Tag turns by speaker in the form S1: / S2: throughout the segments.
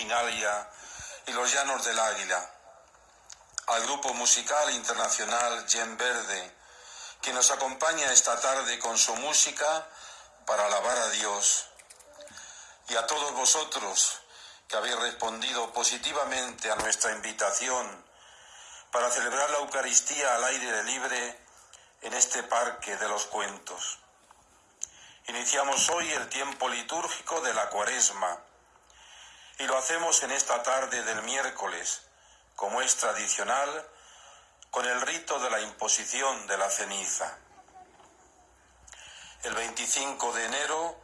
S1: Y los Llanos del Águila, al grupo musical internacional Gen Verde, que nos acompaña esta tarde con su música para alabar a Dios, y a todos vosotros que habéis respondido positivamente a nuestra invitación para celebrar la Eucaristía al aire libre en este parque de los cuentos. Iniciamos hoy el tiempo litúrgico de la cuaresma y lo hacemos en esta tarde del miércoles, como es tradicional, con el rito de la imposición de la ceniza. El 25 de enero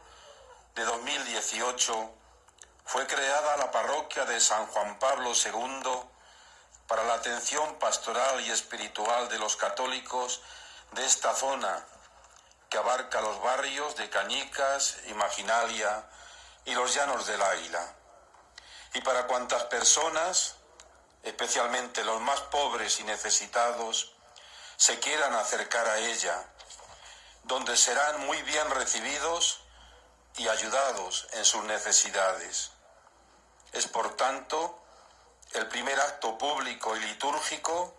S1: de 2018 fue creada la parroquia de San Juan Pablo II para la atención pastoral y espiritual de los católicos de esta zona que abarca los barrios de Cañicas, Imaginalia y los Llanos del Águila. Y para cuantas personas, especialmente los más pobres y necesitados, se quieran acercar a ella, donde serán muy bien recibidos y ayudados en sus necesidades. Es por tanto el primer acto público y litúrgico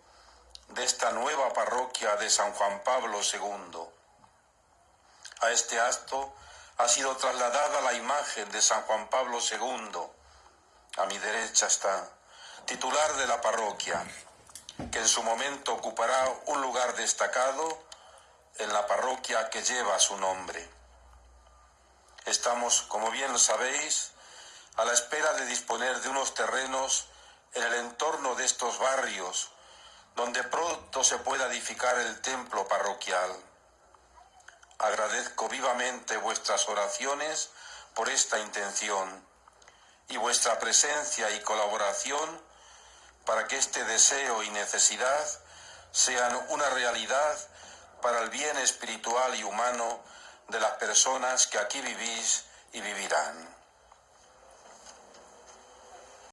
S1: de esta nueva parroquia de San Juan Pablo II a este acto ha sido trasladada la imagen de San Juan Pablo II. A mi derecha está, titular de la parroquia, que en su momento ocupará un lugar destacado en la parroquia que lleva su nombre. Estamos, como bien lo sabéis, a la espera de disponer de unos terrenos en el entorno de estos barrios, donde pronto se pueda edificar el templo parroquial. Agradezco vivamente vuestras oraciones por esta intención vuestra presencia y colaboración para que este deseo y necesidad sean una realidad para el bien espiritual y humano de las personas que aquí vivís y vivirán.